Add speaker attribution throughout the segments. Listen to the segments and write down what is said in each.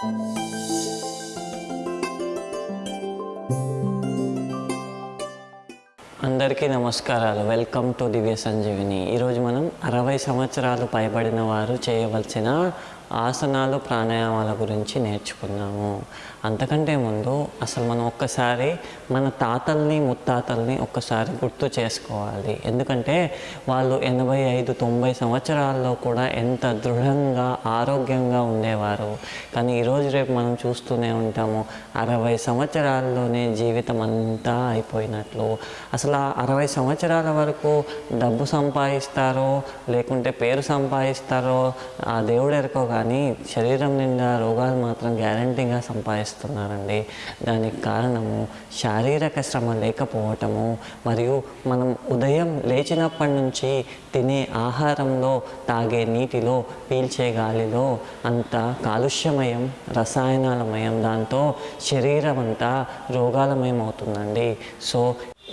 Speaker 1: అందరికీ నమస్కారాలు. Welcome to Divya Sanjeevini. ఈరోజు మనం అరవై సంవత్సరాలు పైబడిన వారు చేయవలసిన ఆసనాలు ప్రాణాయామాల గురించి నేర్చుకున్నాము. అంతకంటే ముందు అసలు మనం ఒక్కసారి మన తాతల్ని ముత్తాతల్ని ఒక్కసారి గుర్తు చేసుకోవాలి. ఎందుకంటే వాళ్ళు ఎనభై ఐదు తొంభై సంవత్సరాల్లో కూడా ఎంత దృఢంగా ఆరోగ్యంగా ఉండేవారు. కానీ ఈరోజు రేపు మనం చూస్తూనే ఉంటాము అరవై సంవత్సరాల్లోనే జీవితం అంతా అయిపోయినట్లు. అసలు ఆ అరవై సంవత్సరాల వరకు డబ్బు సంపాదిస్తారో లేకుంటే పేరు సంపాదిస్తారో ఆ దేవుడు ఎరుకో కానీ శరీరం నిండా రోగాలు మాత్రం గ్యారంటీగా సంపాదిస్తున్నారండి. దానికి కారణము శారీరక శ్రమ లేకపోవటము మరియు మనం ఉదయం లేచినప్పటి నుంచి తినే ఆహారంలో తాగే నీటిలో పీల్చే గాలిలో అంత కాలుష్యమయం రసాయనాలమయం దాంతో శరీరం అంతా రోగాలమయం అవుతుందండి సో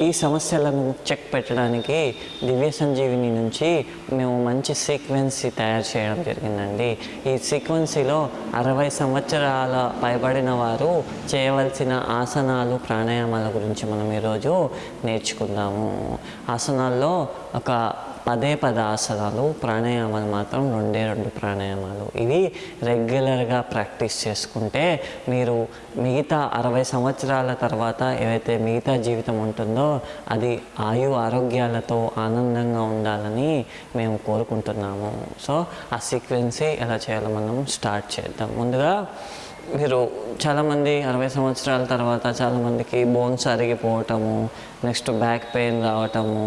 Speaker 1: ఈ సమస్యలను చెక్ పెట్టడానికి దివ్య సంజీవిని నుంచి మేము మంచి సీక్వెన్సీ తయారు చేయడం జరిగిందండి. ఈ సీక్వెన్సీలో అరవై సంవత్సరాల పైబడిన వారు చేయవలసిన ఆసనాలు ప్రాణాయామాల గురించి మనం ఈరోజు నేర్చుకుందాము. ఆసనాల్లో ఒక పదే పద ఆసనాలు ప్రాణాయామాలు మాత్రం రెండే రెండు ప్రాణాయామాలు. ఇవి రెగ్యులర్గా ప్రాక్టీస్ చేసుకుంటే మీరు మిగతా అరవై సంవత్సరాల తర్వాత ఏవైతే మిగతా జీవితం ఉంటుందో అది ఆయు ఆరోగ్యాలతో ఆనందంగా ఉండాలని మేము కోరుకుంటున్నాము. సో ఆ సీక్వెన్సీ ఎలా చేయాలో మనం స్టార్ట్ చేద్దాం. ముందుగా మీరు చాలామంది అరవై సంవత్సరాల తర్వాత చాలామందికి బోన్స్ అరిగిపోవటము నెక్స్ట్ బ్యాక్ పెయిన్ రావటము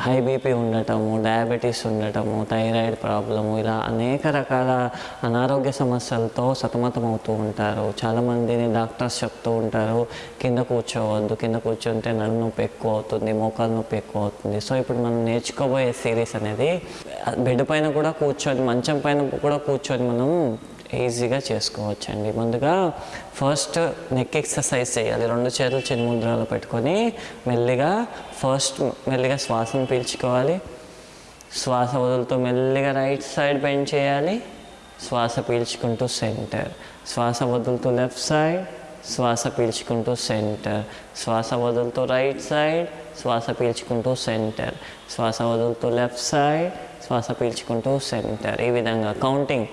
Speaker 1: హై బీపీ ఉండటము డయాబెటీస్ ఉండటము థైరాయిడ్ ప్రాబ్లము ఇలా అనేక రకాల అనారోగ్య సమస్యలతో సతమతమవుతూ ఉంటారు. చాలామందిని డాక్టర్స్ చెప్తూ ఉంటారు కింద కూర్చోవద్దు కింద కూర్చుంటే నడుము నొప్పి ఎక్కువ అవుతుంది మోకాలు నొప్పి ఎక్కువ అవుతుంది. సో ఇప్పుడు మనం నేర్చుకోబోయే సిరీస్ అనేది బెడ్ పైన కూడా కూర్చొని మంచం పైన కూడా కూర్చొని మనం ఈజీగా చేసుకోవచ్చండి. ముందుగా ఫస్ట్ నెక్ ఎక్సర్సైజ్ చేయాలి. రెండు చేతులు చిన్నముద్రలో పెట్టుకొని మెల్లిగా ఫస్ట్ మెల్లిగా శ్వాసను పీల్చుకోవాలి. శ్వాస వదులుతూ మెల్లిగా రైట్ సైడ్ బెండ్ చేయాలి. శ్వాస పీల్చుకుంటూ సెంటర్. శ్వాస వదులుతూ లెఫ్ట్ సైడ్ శ్వాస పీల్చుకుంటూ సెంటర్. శ్వాస వదులుతూ రైట్ సైడ్ శ్వాస పీల్చుకుంటూ సెంటర్. శ్వాస వదులుతూ లెఫ్ట్ సైడ్ శ్వాస పీల్చుకుంటూ సెంటర్. ఈ విధంగా counting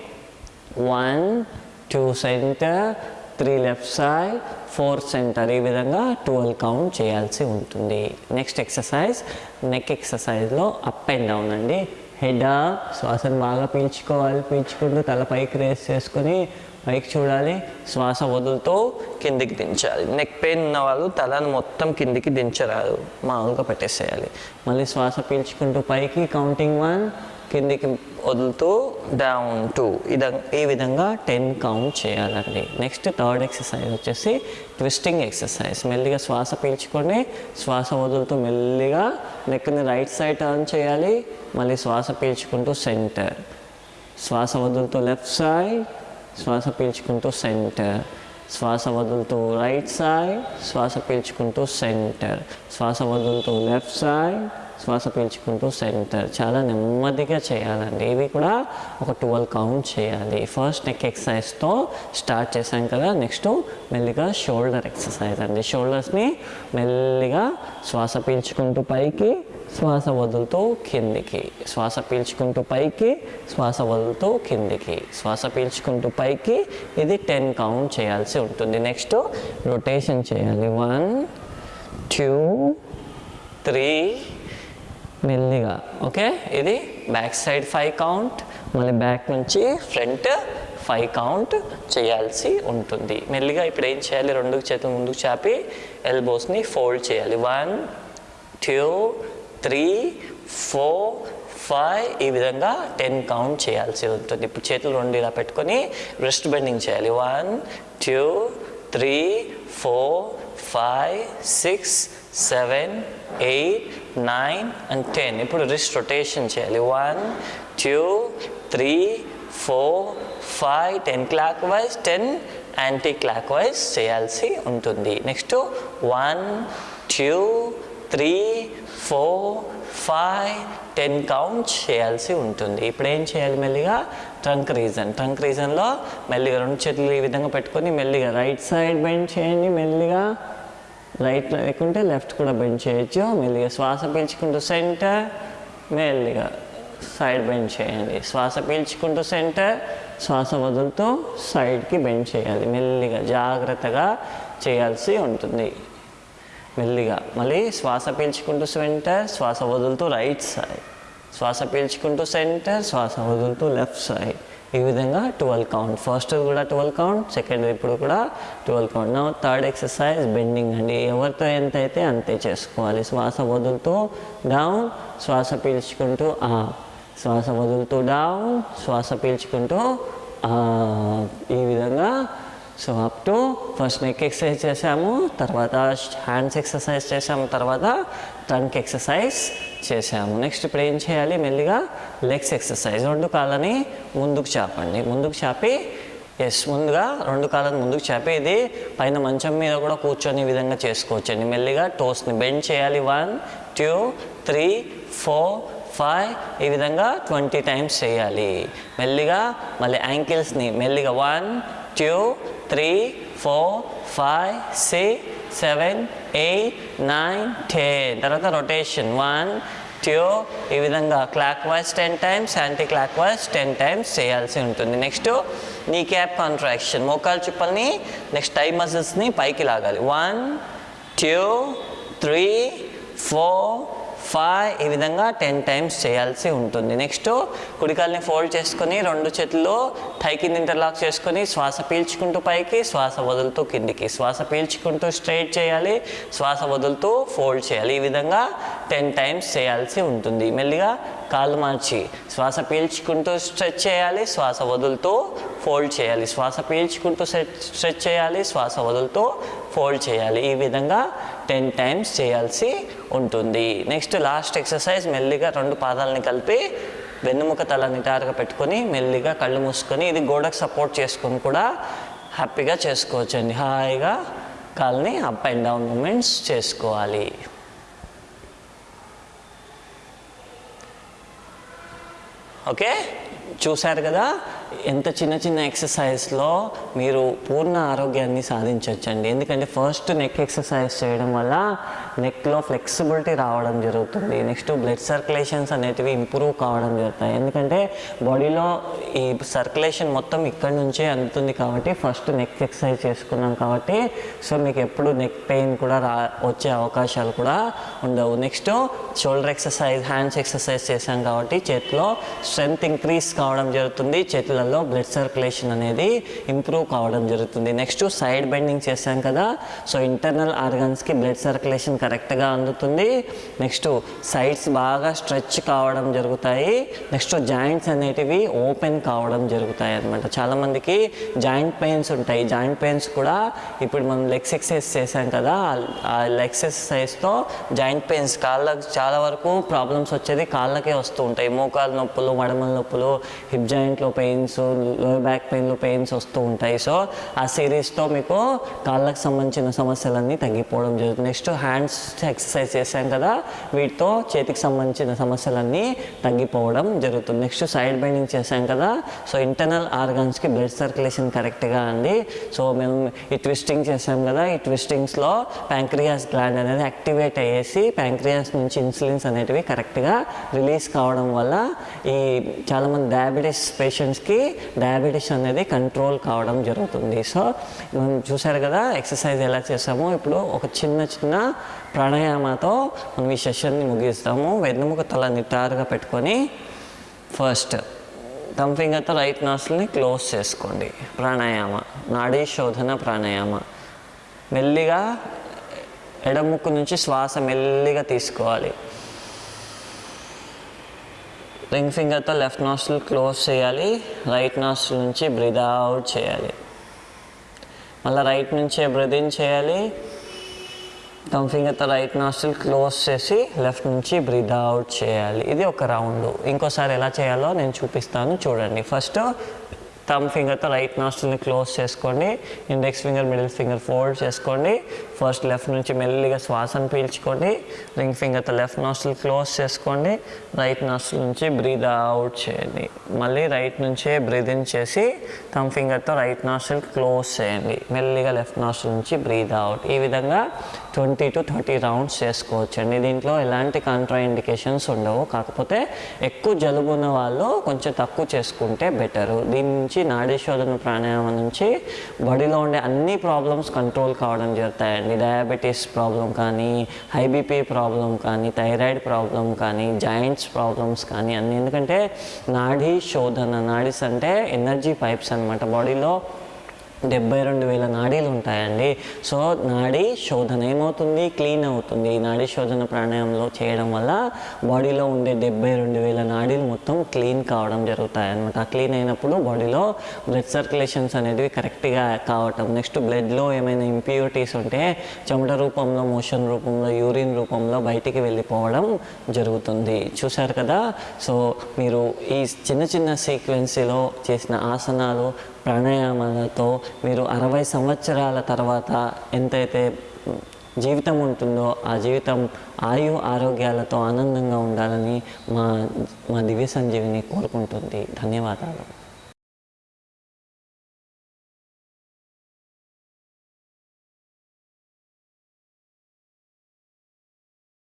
Speaker 1: one two centre three left side four centre ఈ విధంగా ట్వెల్వ్ కౌంట్ చేయాల్సి ఉంటుంది. నెక్స్ట్ ఎక్సర్సైజ్ నెక్ ఎక్సర్సైజ్లో అప్ అండ్ డౌన్ అండి. హెడ్ శ్వాసను బాగా పీల్చుకోవాలి. పీల్చుకుంటూ తల పైకి రేస్ చేసుకొని పైకి చూడాలి. శ్వాస వదులుతూ కిందికి దించాలి. నెక్ పెయిన్ ఉన్న వాళ్ళు తలను మొత్తం కిందికి దించరాదు. మామూలుగా పెట్టేసేయాలి. మళ్ళీ శ్వాస పీల్చుకుంటూ పైకి కౌంటింగ్ వన్ కిందికి వదులుతూ డౌన్ టూ ఇద ఈ విధంగా టెన్ కౌంట్ చేయాలండి. నెక్స్ట్ థర్డ్ ఎక్సర్సైజ్ వచ్చేసి ట్విస్టింగ్ ఎక్సర్సైజ్ మెల్లిగా శ్వాస పీల్చుకొని శ్వాస వదులుతూ మెల్లిగా నెక్ని రైట్ సైడ్ టర్న్ చేయాలి. మళ్ళీ శ్వాస పీల్చుకుంటూ సెంటర్ శ్వాస వదులుతూ లెఫ్ట్ సైడ్ శ్వాస పీల్చుకుంటూ సెంటర్ శ్వాస వదులుతూ రైట్ సైడ్ శ్వాస పీల్చుకుంటూ సెంటర్ శ్వాస వదులుతూ లెఫ్ట్ సైడ్ శ్వాస పీల్చుకుంటూ సెంటర్ చాలా నెమ్మదిగా చేయాలండి. ఇవి కూడా ఒక ట్వెల్వ్ కౌంట్ చేయాలి. ఫస్ట్ నెక్ ఎక్సర్సైజ్తో స్టార్ట్ చేశాం కదా. నెక్స్ట్ మెల్లిగా షోల్డర్ ఎక్సర్సైజ్ అండి. షోల్డర్స్ని మెల్లిగా శ్వాస పీల్చుకుంటూ పైకి శ్వాస వదులుతూ కిందికి. శ్వాస పీల్చుకుంటూ పైకి శ్వాస వదులుతూ కిందికి. శ్వాస పీల్చుకుంటూ పైకి ఇది టెన్ కౌంట్ చేయాల్సి ఉంటుంది. నెక్స్ట్ రొటేషన్ చేయాలి. వన్ టూ త్రీ మెల్లిగా. ఓకే? ఇది బ్యాక్ సైడ్ ఫైవ్ కౌంట్ మళ్ళీ బ్యాక్ నుంచి ఫ్రంట్ ఫైవ్ కౌంట్ చేయాల్సి ఉంటుంది. మెల్లిగా ఇప్పుడు ఏం చేయాలి? రెండు చేతులు ముందుకు చాపి ఎల్బోస్ని ఫోల్డ్ చేయాలి. One two three four five ఈ విధంగా టెన్ కౌంట్ చేయాల్సి ఉంటుంది. ఇప్పుడు చేతులు రెండు ఇలా పెట్టుకొని రెస్ట్ బెండింగ్ చేయాలి. One two three four five six seven eight nine and ten ఇప్పుడు రిస్ట్ రొటేషన్ చేయాలి. One two three four five ten clockwise ten anticlockwise చేయాల్సి ఉంటుంది. Next one two three four five ten count చేయాల్సి ఉంటుంది. ఇప్పుడు ఏం చేయాలి మెల్లిగా? Trunk reason. ట్రంక్ రీజన్లో మెల్లిగా రెండు చేతులు ఈ విధంగా పెట్టుకొని మెల్లిగా రైట్ సైడ్ బెండ్ చేయండి మెల్లిగా. రైట్ లేకుంటే లెఫ్ట్ కూడా బెండ్ చేయొచ్చు. మెల్లిగా శ్వాస పీల్చుకుంటూ సెంటర్ మెల్లిగా సైడ్ బెండ్ చేయండి. శ్వాస పీల్చుకుంటూ సెంటర్ శ్వాస వదులుతూ సైడ్కి బెండ్ చేయాలి. మెల్లిగా జాగ్రత్తగా చేయాల్సి ఉంటుంది. మెల్లిగా. మళ్ళీ శ్వాస పీల్చుకుంటూ సెంటర్ శ్వాస వదులుతూ రైట్ సైడ్. శ్వాస పీల్చుకుంటూ సెంటర్ శ్వాస వదులుతూ లెఫ్ట్ సైడ్. ఈ విధంగా ట్వెల్వ్ కౌంట్. ఫస్ట్ కూడా ట్వెల్వ్ కౌంట్ సెకండ్ ఇప్పుడు కూడా ట్వెల్వ్ కౌంట్. నా థర్డ్ ఎక్సర్సైజ్ బెండింగ్ అండి. ఎవరితో ఎంత అయితే అంతే చేసుకోవాలి. శ్వాస వదులుతూ డౌన్ శ్వాస పీల్చుకుంటూ ఆ శ్వాస వదులుతూ డౌన్ శ్వాస పీల్చుకుంటూ ఈ విధంగా so up to first neck exercise చేసాము తర్వాత హ్యాండ్స్ ఎక్సర్సైజ్ చేసాము తర్వాత ట్రంక్ ఎక్సర్సైజ్ చేసాము నెక్స్ట్ ఇప్పుడు ఏం చేయాలి? మెల్లిగా లెగ్స్ ఎక్సర్సైజ్ రెండు కాళ్ళని ముందుకు చాపండి. ముందుకు చాపి ఎస్ ముందుగా రెండు కాళ్ళని ముందుకు చాపి. ఇది పైన మంచం మీద కూడా కూర్చొని విధంగా చేసుకోవచ్చండి. మెల్లిగా టోస్ని బెండ్ చేయాలి. One two three four five ఈ విధంగా ట్వంటీ టైమ్స్ చేయాలి. మెల్లిగా మళ్ళీ యాంకిల్స్ని మెల్లిగా one two three four five six seven eight nine ten తర్వాత రొటేషన్ వన్ ట్యూ ఈ విధంగా clockwise ten times anticlockwise ten times చేయాల్సి ఉంటుంది. నెక్స్ట్ నీ క్యాప్ కాంట్రాక్షన్ మోకాలు చుప్పల్ని నెక్స్ట్ టై మజిల్స్ని పైకి లాగాలి. One two three four five ఈ విధంగా టెన్ టైమ్స్ చేయాల్సి ఉంటుంది. నెక్స్ట్ కుడికాలని ఫోల్డ్ చేసుకొని రెండు చేతుల్లో థై కింద ఇంటర్లాక్ చేసుకొని శ్వాస పీల్చుకుంటూ పైకి శ్వాస వదులుతూ కిందికి. శ్వాస పీల్చుకుంటూ స్ట్రైట్ చేయాలి శ్వాస వదులుతూ ఫోల్డ్ చేయాలి. ఈ విధంగా టెన్ టైమ్స్ చేయాల్సి ఉంటుంది. మెల్లిగా కాలు మార్చి శ్వాస పీల్చుకుంటూ స్ట్రెచ్ చేయాలి శ్వాస వదులుతూ ఫోల్డ్ చేయాలి. శ్వాస పీల్చుకుంటూ స్ట్రెచ్ చేయాలి శ్వాస వదులుతూ ఫోల్డ్ చేయాలి. ఈ విధంగా టెన్ టైమ్స్ చేయాల్సి ఉంటుంది. నెక్స్ట్ లాస్ట్ ఎక్సర్సైజ్ మెల్లిగా రెండు పాదాలని కలిపి వెన్నుముక తల నిటారుగా పెట్టుకొని మెల్లిగా కళ్ళు మూసుకొని ఇది గోడకు సపోర్ట్ చేసుకొని కూడా హ్యాపీగా చేసుకోవచ్చండి. హాయిగా కాల్ని అప్ అండ్ డౌన్ మూమెంట్స్ చేసుకోవాలి. ఓకే? చూశారు కదా? ఎంత చిన్న చిన్న ఎక్సర్సైజ్లో మీరు పూర్ణ ఆరోగ్యాన్ని సాధించవచ్చండి ఎందుకంటే ఫస్ట్ నెక్ ఎక్సర్సైజ్ చేయడం వల్ల నెక్లో ఫ్లెక్సిబిలిటీ రావడం జరుగుతుంది. నెక్స్ట్ బ్లడ్ సర్క్యులేషన్స్ అనేటివి ఇంప్రూవ్ కావడం జరుగుతాయి. ఎందుకంటే బాడీలో ఈ సర్క్యులేషన్ మొత్తం ఇక్కడ నుంచే అందుతుంది కాబట్టి ఫస్ట్ నెక్ ఎక్సర్సైజ్ చేసుకున్నాం కాబట్టి సో మీకు ఎప్పుడు నెక్ పెయిన్ కూడా రా వచ్చే అవకాశాలు కూడా ఉండవు. Next shoulder exercise hands exercise చేశాం కాబట్టి చేతిలో స్ట్రెంగ్త్ ఇంక్రీజ్ కావడం జరుగుతుంది. చేతిలో చేతులలో బ్లడ్ సర్క్యులేషన్ అనేది ఇంప్రూవ్ కావడం జరుగుతుంది. నెక్స్ట్ సైడ్ బెండింగ్ చేశాం కదా సో ఇంటర్నల్ ఆర్గన్స్కి బ్లడ్ సర్క్యులేషన్ కరెక్ట్గా అందుతుంది. నెక్స్ట్ సైడ్స్ బాగా స్ట్రెచ్ కావడం జరుగుతాయి. నెక్స్ట్ జాయింట్స్ అనేటివి ఓపెన్ కావడం జరుగుతాయి అనమాట చాలామందికి జాయింట్ పెయిన్స్ ఉంటాయి. జాయింట్ పెయిన్స్ కూడా ఇప్పుడు మనం లెగ్స్ ఎక్సర్సైజ్ చేశాం కదా ఆ లెగ్స్ ఎక్సర్సైజ్తో జాయింట్ పెయిన్స్ కాళ్ళకు చాలా వరకు ప్రాబ్లమ్స్ వచ్చేది కాళ్ళకే వస్తూ ఉంటాయి. మోకాలు నొప్పులు మడమల నొప్పులు హిప్ జాయింట్లో పెయిన్స్ లోయర్ బ్యాక్ పెయిన్లో పెయిన్స్ వస్తూ ఉంటాయి. సో ఆ సిరీస్తో మీకు కాళ్ళకు సంబంధించిన సమస్యలన్నీ తగ్గిపోవడం జరుగుతుంది. నెక్స్ట్ హ్యాండ్స్ ఎక్సర్సైజ్ చేశాం కదా వీటితో చేతికి సంబంధించిన సమస్యలన్నీ తగ్గిపోవడం జరుగుతుంది. నెక్స్ట్ సైడ్ బెండింగ్ చేశాం కదా సో ఇంటర్నల్ ఆర్గాన్స్కి బ్లడ్ సర్క్యులేషన్ కరెక్ట్గా అండి. సో మేము ఈ ట్విస్టింగ్ చేసాం కదా ఈ ట్విస్టింగ్స్లో ప్యాంక్రియాస్ గ్లాండ్ అనేది యాక్టివేట్ అయ్యేసి ప్యాంక్రియాస్ నుంచి ఇన్సులిన్స్ అనేటివి కరెక్ట్గా రిలీజ్ కావడం వల్ల ఈ చాలామంది డయాబెటీస్ పేషెంట్స్కి డయాబెటీస్ అనేది కంట్రోల్ కావడం జరుగుతుంది. సో మనం చూసారు కదా ఎక్సర్సైజ్ ఎలా చేసామో ఇప్పుడు ఒక చిన్న చిన్న ప్రాణాయామతో మనం ఈ సెషన్ని ముగిస్తాము. వెన్నుముక తల నిటారుగా పెట్టుకొని ఫస్ట్ థమ్ ఫింగర్తో రైట్ నాస్ల్ని క్లోజ్ చేసుకోండి. ప్రాణాయామ నాడీ శోధన ప్రాణాయామ. మెల్లిగా ఎడముక్కు నుంచి శ్వాస మెల్లిగా తీసుకోవాలి. రింగ్ ఫింగర్తో లెఫ్ట్ నాస్ట్రిల్ క్లోజ్ చేయాలి. రైట్ నాస్ట్రిల్ నుంచి బ్రీద్ అవుట్ చేయాలి. మళ్ళీ రైట్ నుంచే బ్రీద్ ఇన్ చేయాలి. థమ్ ఫింగర్తో రైట్ నాస్ట్రిల్ క్లోజ్ చేసి లెఫ్ట్ నుంచి బ్రీద్ అవుట్ చేయాలి. ఇది ఒక రౌండ్ ఇంకోసారి ఎలా చేయాలో నేను చూపిస్తాను. చూడండి. ఫస్ట్ థమ్ ఫింగర్తో రైట్ నాస్ట్రల్ని క్లోజ్ చేసుకోండి. Index finger middle finger fold చేసుకోండి. ఫస్ట్ లెఫ్ట్ నుంచి మెల్లిగా శ్వాసను పీల్చుకోండి. రింగ్ ఫింగర్తో లెఫ్ట్ నాస్ట్రల్ క్లోజ్ చేసుకోండి. రైట్ నాస్ట్రల్ నుంచి బ్రీద్ అవుట్ చేయండి. మళ్ళీ రైట్ నుంచే బ్రీద్ ఇన్ చేసి థమ్ ఫింగర్తో రైట్ నాస్ట్రల్ క్లోజ్ చేయండి. మెల్లిగా లెఫ్ట్ నాస్ట్రల్ నుంచి బ్రీద్ అవుట్ ఈ విధంగా ట్వంటీ టు థర్టీ రౌండ్స్ చేసుకోవచ్చండి. దీంట్లో ఎలాంటి కాంట్రా ఇండికేషన్స్ ఉండవు. కాకపోతే ఎక్కువ జలుబు ఉన్న వాళ్ళు కొంచెం తక్కువ చేసుకుంటే బెటరు దీని నుంచి నుంచి నాడీశోధన ప్రాణాయామం నుంచి బాడీలో ఉండే అన్ని ప్రాబ్లమ్స్ కంట్రోల్ కావడం జరుగుతాయండి. డయాబెటీస్ ప్రాబ్లం కానీ హై బీపీ ప్రాబ్లం కానీ థైరాయిడ్ ప్రాబ్లం కానీ జాయింట్స్ ప్రాబ్లమ్స్ కానీ అన్ని. ఎందుకంటే నాడీ శోధన నాడీస్ అంటే ఎనర్జీ పైప్స్ అనమాట బాడీలో డెబ్బై రెండు వేల నాడీలు ఉంటాయండి సో నాడీ శోధన ఏమవుతుంది? క్లీన్ అవుతుంది. ఈ నాడీ శోధన ప్రాణాయామంలో చేయడం వల్ల బాడీలో ఉండే డెబ్బై రెండు వేల నాడీలు మొత్తం క్లీన్ కావడం జరుగుతాయి అనమాట క్లీన్ అయినప్పుడు బాడీలో బ్లడ్ సర్క్యులేషన్స్ అనేవి కరెక్ట్గా కావటం నెక్స్ట్ బ్లడ్లో ఏమైనా ఇంప్యూరిటీస్ ఉంటే చెమట రూపంలో మోషన్ రూపంలో యూరిన్ రూపంలో బయటికి వెళ్ళిపోవడం జరుగుతుంది. చూశారు కదా? సో మీరు ఈ చిన్న చిన్న సీక్వెన్సీలో చేసిన ఆసనాలు ప్రాణాయామాలతో మీరు అరవై సంవత్సరాల తర్వాత ఎంతైతే జీవితం ఉంటుందో ఆ జీవితం ఆయు ఆరోగ్యాలతో ఆనందంగా ఉండాలని మా మా దివ్య సంజీవిని కోరుకుంటుంది. ధన్యవాదాలు.